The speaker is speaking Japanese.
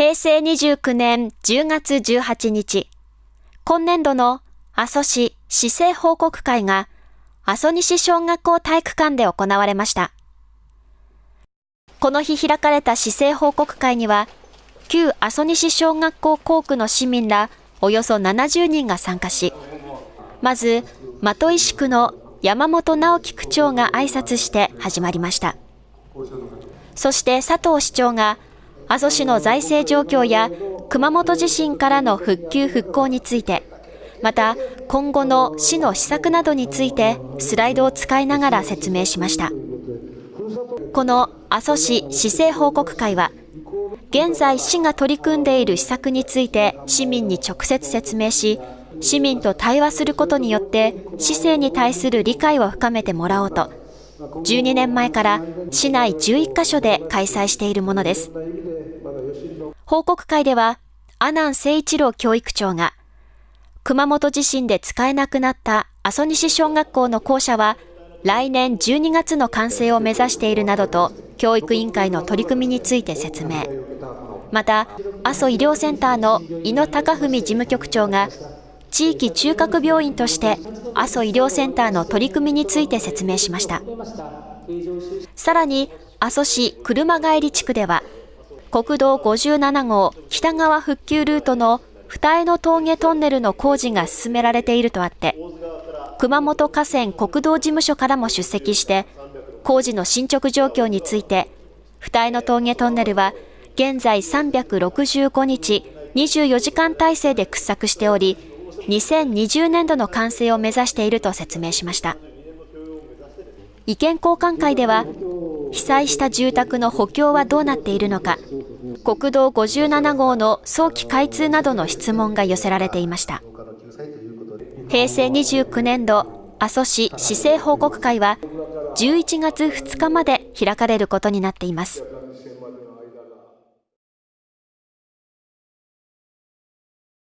平成29年10月18日、今年度の阿蘇市市政報告会が阿蘇西小学校体育館で行われました。この日開かれた市政報告会には、旧阿蘇西小学校校区の市民らおよそ70人が参加し、まず、的石区の山本直樹区長が挨拶して始まりました。そして佐藤市長が、阿蘇市の財政状況や熊本地震からの復旧復興について、また今後の市の施策などについてスライドを使いながら説明しました。この阿蘇市市政報告会は、現在市が取り組んでいる施策について市民に直接説明し、市民と対話することによって市政に対する理解を深めてもらおうと、12年前から市内11カ所で開催しているものです。報告会では、阿南誠一郎教育長が、熊本地震で使えなくなった阿蘇西小学校の校舎は、来年12月の完成を目指しているなどと、教育委員会の取り組みについて説明。また、阿蘇医療センターの井野貴文事務局長が、地域中核病院として阿蘇医療センターの取り組みについて説明しました。さらに、阿蘇市車帰り地区では、国道57号北側復旧ルートの二重の峠トンネルの工事が進められているとあって、熊本河川国道事務所からも出席して、工事の進捗状況について、二重の峠トンネルは現在365日24時間体制で掘削しており、2020年度の完成を目指していると説明しました。意見交換会では、被災した住宅の補強はどうなっているのか、国道57号の早期開通などの質問が寄せられていました。平成29年度阿蘇市市政報告会は11月2日まで開かれることになっています。